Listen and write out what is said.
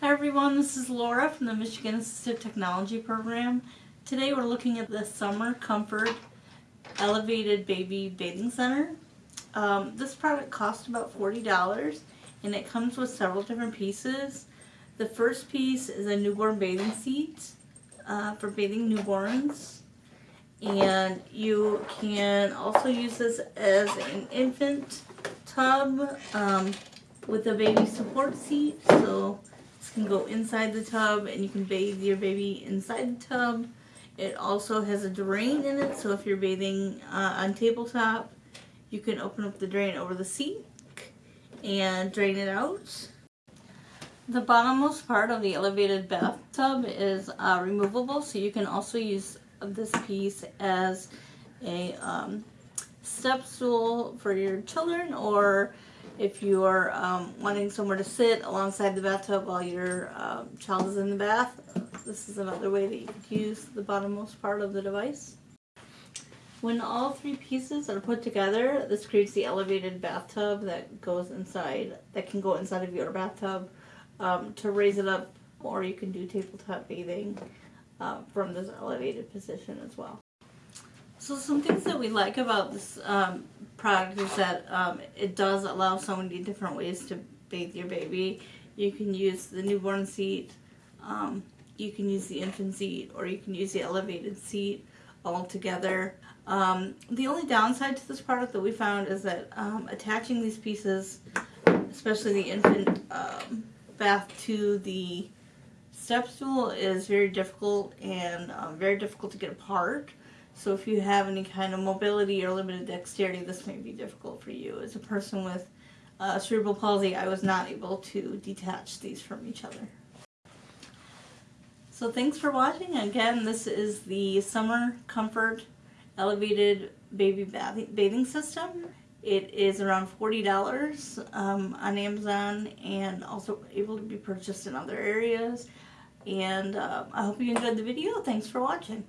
Hi everyone, this is Laura from the Michigan Assistive Technology Program. Today we're looking at the Summer Comfort Elevated Baby Bathing Center. Um, this product costs about $40 and it comes with several different pieces. The first piece is a newborn bathing seat uh, for bathing newborns and you can also use this as an infant tub um, with a baby support seat so this can go inside the tub and you can bathe your baby inside the tub. It also has a drain in it, so if you're bathing uh, on tabletop, you can open up the drain over the sink and drain it out. The bottommost part of the elevated bathtub is uh, removable, so you can also use this piece as a um, step stool for your children or if you are um, wanting somewhere to sit alongside the bathtub while your um, child is in the bath, this is another way that you could use the bottommost part of the device. When all three pieces are put together, this creates the elevated bathtub that goes inside, that can go inside of your bathtub um, to raise it up, or you can do tabletop bathing uh, from this elevated position as well. So some things that we like about this um, product is that um, it does allow so many different ways to bathe your baby. You can use the newborn seat, um, you can use the infant seat, or you can use the elevated seat all together. Um, the only downside to this product that we found is that um, attaching these pieces, especially the infant um, bath to the step stool is very difficult and very difficult to get apart. So if you have any kind of mobility or limited dexterity, this may be difficult for you. As a person with uh, cerebral palsy, I was not able to detach these from each other. So thanks for watching. Again, this is the Summer Comfort Elevated Baby Bathing System. It is around $40 um, on Amazon and also able to be purchased in other areas. And uh, I hope you enjoyed the video. Thanks for watching.